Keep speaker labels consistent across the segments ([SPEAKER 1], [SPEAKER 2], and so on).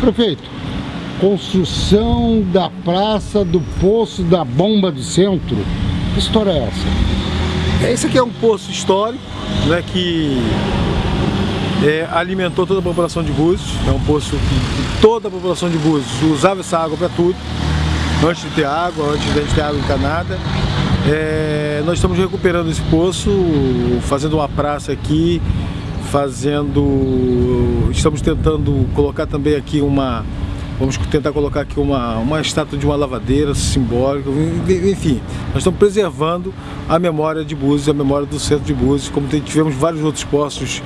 [SPEAKER 1] Prefeito, construção da praça do Poço da Bomba do Centro, que história é essa?
[SPEAKER 2] Esse aqui é um poço histórico, né, que é, alimentou toda a população de Búzios, é um poço que toda a população de Búzios usava essa água para tudo, antes de ter água, antes de ter água encanada. É, nós estamos recuperando esse poço, fazendo uma praça aqui, fazendo... Estamos tentando colocar também aqui uma... Vamos tentar colocar aqui uma, uma estátua de uma lavadeira simbólica, enfim. Nós estamos preservando a memória de Búzios, a memória do centro de Búzios, como tivemos vários outros postos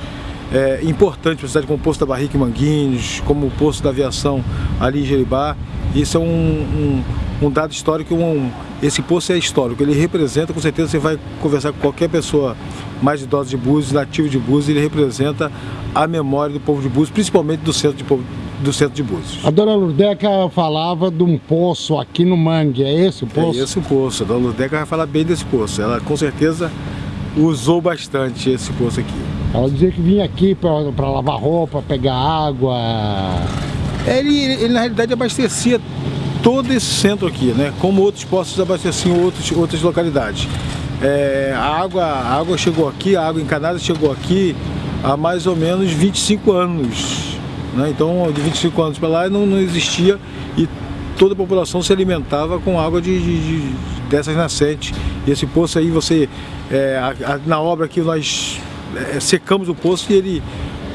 [SPEAKER 2] é, importantes para a cidade, como o Poço da Barrica em Manguinhos, como o Poço da Aviação ali em Jeribá. Isso é um, um um dado histórico, um, esse poço é histórico, ele representa, com certeza você vai conversar com qualquer pessoa mais idosa de Búzios, nativo de Búzios, ele representa a memória do povo de Búzios, principalmente do centro de, povo, do centro de Búzios.
[SPEAKER 1] A dona Lurdeca falava de um poço aqui no Mangue, é esse o poço?
[SPEAKER 2] É esse o poço, a dona Lurdeca vai falar bem desse poço, ela com certeza usou bastante esse poço aqui.
[SPEAKER 1] Ela dizia que vinha aqui para lavar roupa, pegar água...
[SPEAKER 2] Ele, ele, na realidade abastecia todo esse centro aqui, né? Como outros postos abasteciam outros, outras localidades. É, a, água, a água chegou aqui, a água encanada chegou aqui há mais ou menos 25 anos. Né? Então, de 25 anos para lá não, não existia e toda a população se alimentava com água de, de, de dessas nascentes. E esse poço aí, você, é, a, a, na obra aqui nós é, secamos o poço e ele,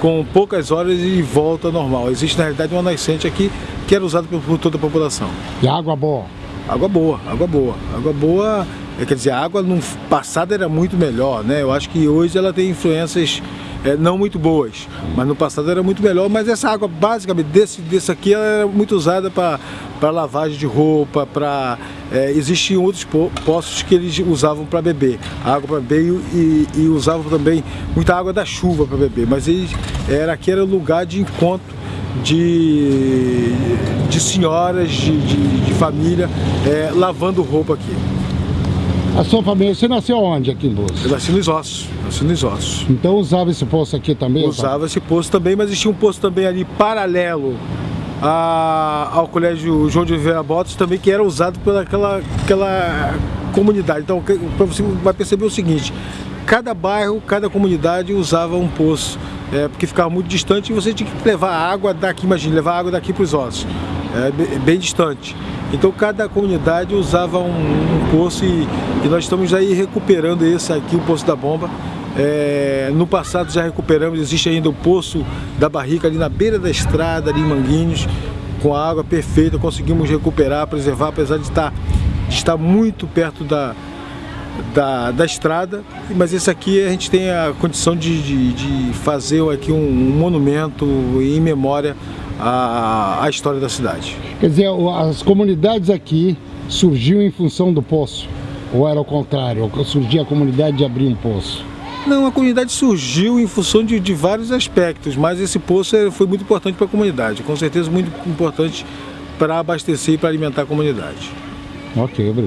[SPEAKER 2] com poucas horas, ele volta normal. Existe na realidade uma nascente aqui que era usado por, toda a população.
[SPEAKER 1] E água boa?
[SPEAKER 2] Água boa, água boa. Água boa, é, quer dizer, a água no passado era muito melhor, né? Eu acho que hoje ela tem influências é, não muito boas, mas no passado era muito melhor. Mas essa água, basicamente, desse, desse aqui, ela era muito usada para lavagem de roupa, para... É, existiam outros poços que eles usavam para beber, água para beber e, e, usavam também muita água da chuva para beber, mas eles, era, aqui era lugar de encontro de, de senhoras de, de, de família é, lavando roupa aqui.
[SPEAKER 1] A sua família, você nasceu onde aqui em Búzios?
[SPEAKER 2] Eu nasci nos Ossos, nasci nos Ossos.
[SPEAKER 1] Então usava esse poço aqui também?
[SPEAKER 2] Usava esse poço também, mas existia um poço também ali paralelo a, ao colégio João de Oliveira Botas também, que era usado pela aquela, aquela comunidade. Então, você vai perceber o seguinte, cada bairro, cada comunidade usava um poço é, porque ficava muito distante e você tinha que levar água daqui, imagine, levar água daqui para os ossos, é, bem distante. Então cada comunidade usava um, um poço e, e, nós estamos aí recuperando esse aqui, o Poço da Bomba. É, no passado já recuperamos, existe ainda o Poço da Barrica ali na beira da estrada, ali em Manguinhos, com a água perfeita, conseguimos recuperar, preservar, apesar de estar, de estar muito perto da, da, da estrada, mas esse aqui a gente tem a condição de, de, de fazer aqui um, um, monumento em memória à, à história da cidade.
[SPEAKER 1] Quer dizer, as comunidades aqui surgiu em função do poço? Ou era o contrário? Surgia a comunidade de abrir um poço?
[SPEAKER 2] Não, a comunidade surgiu em função de, de vários aspectos, mas esse poço foi muito importante para a comunidade, com certeza muito importante para abastecer e para alimentar a comunidade.
[SPEAKER 1] Ok, obrigado.